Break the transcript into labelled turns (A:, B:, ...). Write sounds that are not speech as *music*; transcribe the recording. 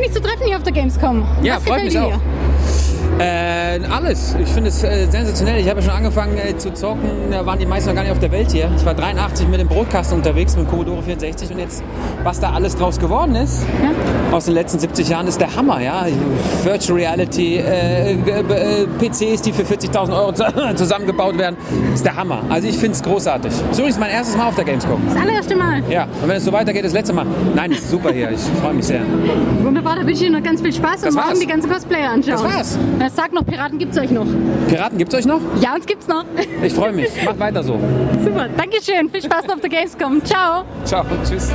A: Schön, dich zu treffen hier auf der Gamescom.
B: Ja,
A: Was
B: freut mich
A: dir
B: auch. Äh, alles. Ich finde es äh, sensationell. Ich habe ja schon angefangen äh, zu zocken. Da waren die meisten noch gar nicht auf der Welt hier. Ich war 83 mit dem Brotkasten unterwegs mit Commodore 64 und jetzt, was da alles draus geworden ist aus den letzten 70 Jahren, ist der Hammer. Ja? Virtual Reality, äh, äh, PCs, die für 40.000 Euro zu- *laughs* zusammengebaut werden, ist der Hammer. Also ich finde es großartig. Das ist übrigens mein erstes Mal auf der Gamescom.
A: Das allererste Mal.
B: Ja, und wenn es so weitergeht, das letzte Mal. Nein, ist super hier. Ich freue mich sehr.
A: Wunderbar, da wünsche ich Ihnen noch ganz viel Spaß und morgen
B: war's.
A: die ganzen Cosplayer anschauen.
B: Das war's.
A: Na, sag noch, Piraten gibt's euch noch.
B: Piraten gibt's euch noch?
A: Ja, uns gibt's noch. *laughs*
B: Ich freue mich. Macht weiter so.
A: Super, Dankeschön. Viel Spaß noch auf der Gamescom. Ciao.
B: Ciao. Tschüss.